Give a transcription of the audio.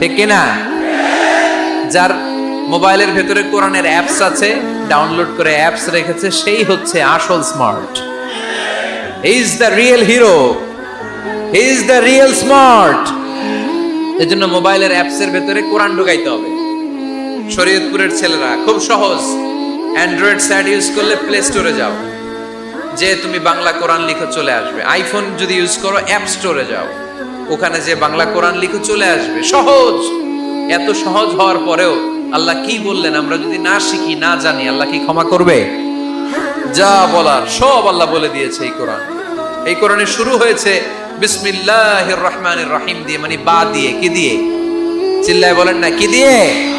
ঠিক কিনা? যার মোবাইলের ভেতরে কোরআনের অ্যাপস আছে ডাউনলোড করে অ্যাপস রেখেছে, সেই হচ্ছে আসল smart is the real hero is the real smart এজন্য মোবাইলের অ্যাপসের ভেতরে কোরআন ঢুকাইতে হবে। শরীয়তপুরের ছেলেরা, খুব সহজ। অ্যান্ড্রয়েড স্যাট ইউজ করলে প্লে স্টোরে যাও। যে তুমি বাংলা কোরআন লিখে চলে আসবে। আইফোন যদি ইউজ করো অ্যাপ স্টোরে যাও। ওখানে যে বাংলা কোরআন লিখে চলে আসবে। সহজ! এত সহজ হওয়ার পরেও আল্লাহ কি বললেন? আমরা যদি না শিখি, না জানি, আল্লাহ কি ক্ষমা করবে? যা বলার সব আল্লাহ বলে দিয়েছে এই কোরআন। এই কোরআনে শুরু হয়েছে বিসমিল্লাহির রহমানির রহিম দিয়ে মানে বা দিয়ে, কি দিয়ে? চিল্লায় বলেন না, কি দিয়ে?